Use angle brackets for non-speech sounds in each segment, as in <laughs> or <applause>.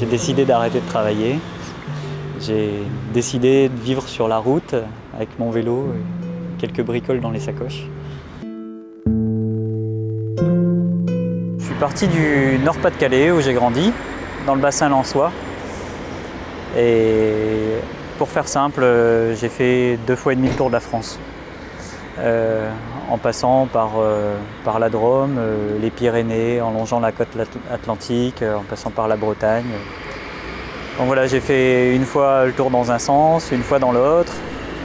J'ai décidé d'arrêter de travailler. J'ai décidé de vivre sur la route avec mon vélo et quelques bricoles dans les sacoches. Je suis parti du Nord-Pas-de-Calais où j'ai grandi, dans le bassin lançois. Et pour faire simple, j'ai fait deux fois et demi le tour de la France. Euh, en passant par, euh, la Drôme, euh, les Pyrénées, en longeant la côte atlantique, en passant par la Bretagne. Donc voilà, j'ai fait une fois le tour dans un sens, une fois dans l'autre.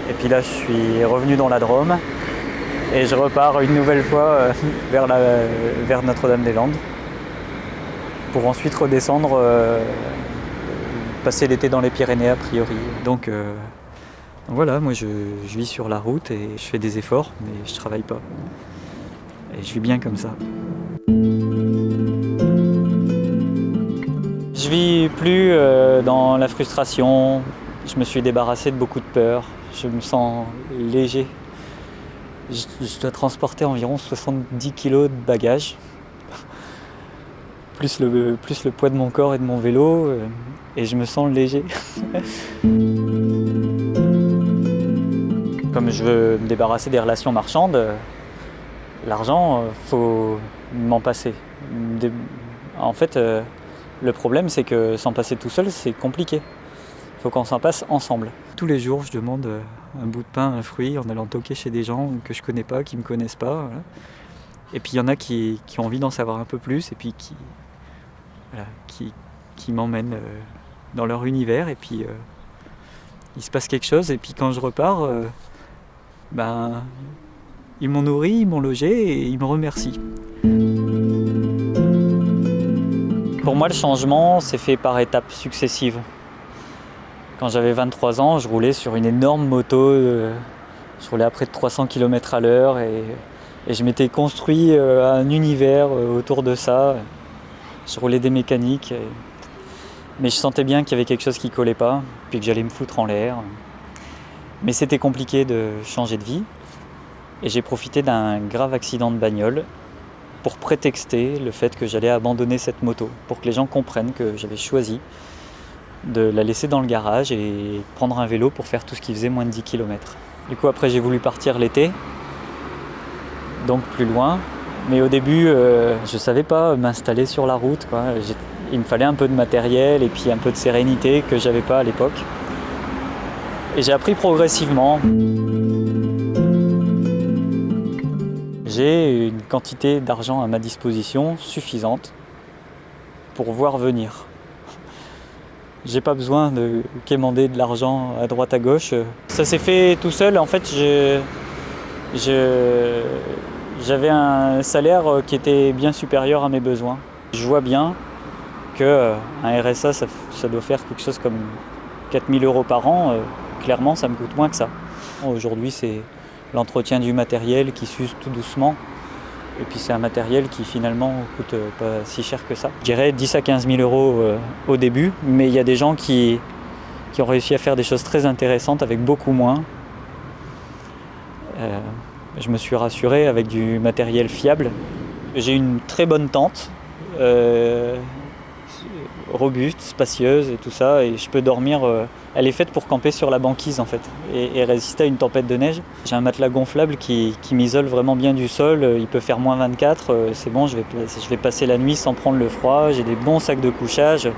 Et puis là, je suis revenu dans la Drôme. Et je repars une nouvelle fois <laughs> vers, vers Notre-Dame-des-Landes. Pour ensuite redescendre, passer l'été dans les Pyrénées a priori. Voilà, moi je, vis sur la route et je fais des efforts, mais je travaille pas. Et je vis bien comme ça. Je vis plus euh, dans la frustration, je me suis débarrassé de beaucoup de peur, je me sens léger. Je, dois transporter environ 70 kg de bagages, plus le, poids de mon corps et de mon vélo, euh, et je me sens léger. <laughs> Comme je veux me débarrasser des relations marchandes, l'argent, il euh, faut m'en passer. En fait, euh, le problème, c'est que s'en passer tout seul, c'est compliqué. Il faut qu'on s'en passe ensemble. Tous les jours, je demande euh, un bout de pain, un fruit, en allant toquer chez des gens que je connais pas, qui me connaissent pas. Et puis il y en a qui, ont envie d'en savoir un peu plus et puis qui, m'emmènent dans leur univers. Et puis il se passe quelque chose. Et puis quand je repars, ben, ils m'ont nourri, ils m'ont logé et ils me remercient. Pour moi, le changement s'est fait par étapes successives. Quand j'avais 23 ans, je roulais sur une énorme moto, euh, je roulais à près de 300 km à l'heure et, je m'étais construit euh, un univers euh, autour de ça. Je roulais des mécaniques, mais je sentais bien qu'il y avait quelque chose qui collait pas, puis que j'allais me foutre en l'air. Mais c'était compliqué de changer de vie. Et j'ai profité d'un grave accident de bagnole pour prétexter le fait que j'allais abandonner cette moto, pour que les gens comprennent que j'avais choisi de la laisser dans le garage et prendre un vélo pour faire tout ce qui faisait moins de 10 km. Du coup après j'ai voulu partir l'été, donc plus loin. Mais au début euh, je ne savais pas m'installer sur la route. Il me fallait un peu de matériel et puis un peu de sérénité que j'avais pas à l'époque. Et j'ai appris progressivement. J'ai une quantité d'argent à ma disposition suffisante pour voir venir. <laughs> J'ai pas besoin de quémander de l'argent à droite à gauche. Ça s'est fait tout seul. En fait, j'avais un salaire qui était bien supérieur à mes besoins. Je vois bien qu'un RSA, ça, ça, doit faire quelque chose comme 4000 euros par an clairement, ça me coûte moins que ça. Aujourd'hui, c'est l'entretien du matériel qui s'use tout doucement. Et puis c'est un matériel qui finalement coûte euh, pas si cher que ça. Je dirais 10 à 15 000 euros euh, au début, mais il y a des gens qui, qui ont réussi à faire des choses très intéressantes avec beaucoup moins. Euh, je me suis rassuré avec du matériel fiable. J'ai une très bonne tente robuste, spacieuse et tout ça, et je peux dormir. Euh, elle est faite pour camper sur la banquise en fait, et, résister à une tempête de neige. J'ai un matelas gonflable qui, m'isole vraiment bien du sol, euh, il peut faire moins 24, euh, c'est bon, je vais, je vais passer la nuit sans prendre le froid, j'ai des bons sacs de couchage.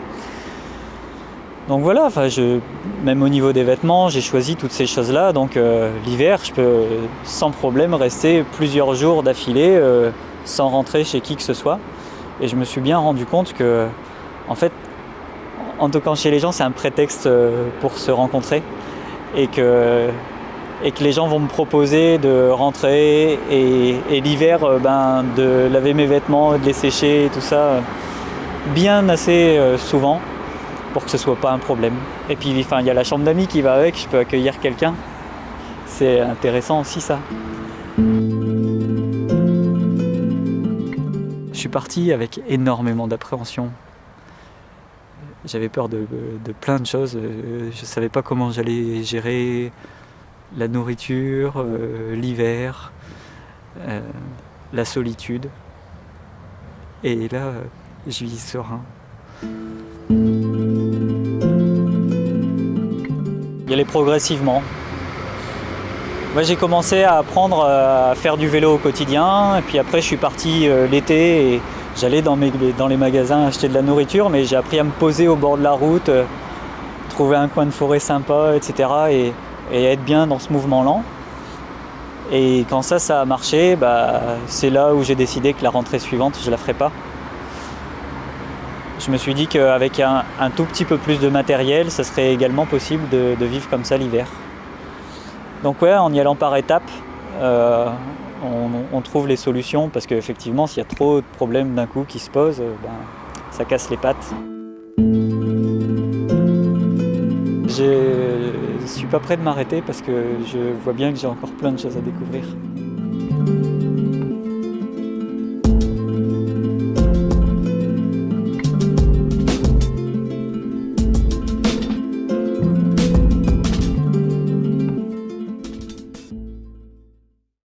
Donc voilà, je, même au niveau des vêtements, j'ai choisi toutes ces choses-là. Donc l'hiver, je peux sans problème rester plusieurs jours d'affilée sans rentrer chez qui que ce soit. Et je me suis bien rendu compte que, en fait, en toquant chez les gens, c'est un prétexte euh, pour se rencontrer et que, les gens vont me proposer de rentrer et, l'hiver euh, ben, de laver mes vêtements, de les sécher et tout ça bien assez euh, souvent pour que ce soit pas un problème. Et puis il y a la chambre d'amis qui va avec, je peux accueillir quelqu'un. C'est intéressant aussi ça. Je suis parti avec énormément d'appréhension j'avais peur de, de, plein de choses. Euh, je ne savais pas comment j'allais gérer la nourriture, euh, l'hiver, euh, la solitude. Et là, je vis serein. Y aller progressivement. Moi, j'ai commencé à apprendre à faire du vélo au quotidien, et puis après, je suis parti l'été et j'allais dans, les magasins acheter de la nourriture, mais j'ai appris à me poser au bord de la route, euh, trouver un coin de forêt sympa, etc. Et, être bien dans ce mouvement lent. Et quand ça, ça a marché, bah, c'est là où j'ai décidé que la rentrée suivante, je la ferai pas. Je me suis dit qu'avec un, tout petit peu plus de matériel, ça serait également possible de, vivre comme ça l'hiver. Donc ouais, en y allant par étapes, euh, on, trouve les solutions parce qu'effectivement, s'il y a trop de problèmes d'un coup qui se posent, ben, ça casse les pattes. Je suis pas prêt de m'arrêter parce que je vois bien que j'ai encore plein de choses à découvrir.